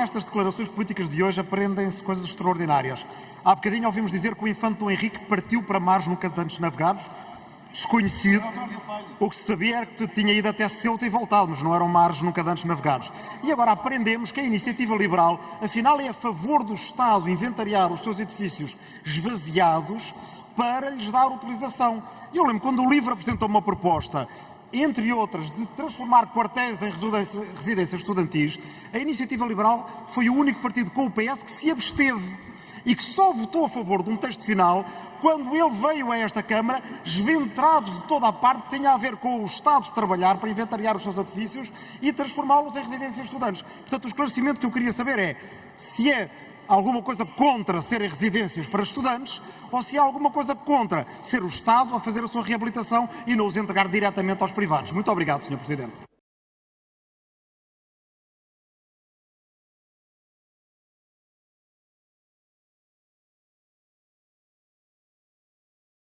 nestas declarações políticas de hoje aprendem-se coisas extraordinárias. Há bocadinho ouvimos dizer que o infante Henrique partiu para mares nunca antes navegados, desconhecido. O que se sabia era que tinha ido até Ceuta e voltado, mas não eram mares nunca antes navegados. E agora aprendemos que a iniciativa liberal, afinal, é a favor do Estado inventariar os seus edifícios esvaziados para lhes dar utilização. Eu lembro quando o LIVRE apresentou uma proposta entre outras, de transformar quartéis em residências estudantis, a Iniciativa Liberal foi o único partido com o PS que se absteve e que só votou a favor de um texto final quando ele veio a esta Câmara esventrado de toda a parte que tinha a ver com o Estado de trabalhar para inventariar os seus edifícios e transformá-los em residências estudantes. Portanto, o esclarecimento que eu queria saber é se é alguma coisa contra serem residências para estudantes ou se há alguma coisa contra ser o Estado a fazer a sua reabilitação e não os entregar diretamente aos privados. Muito obrigado, Sr. Presidente.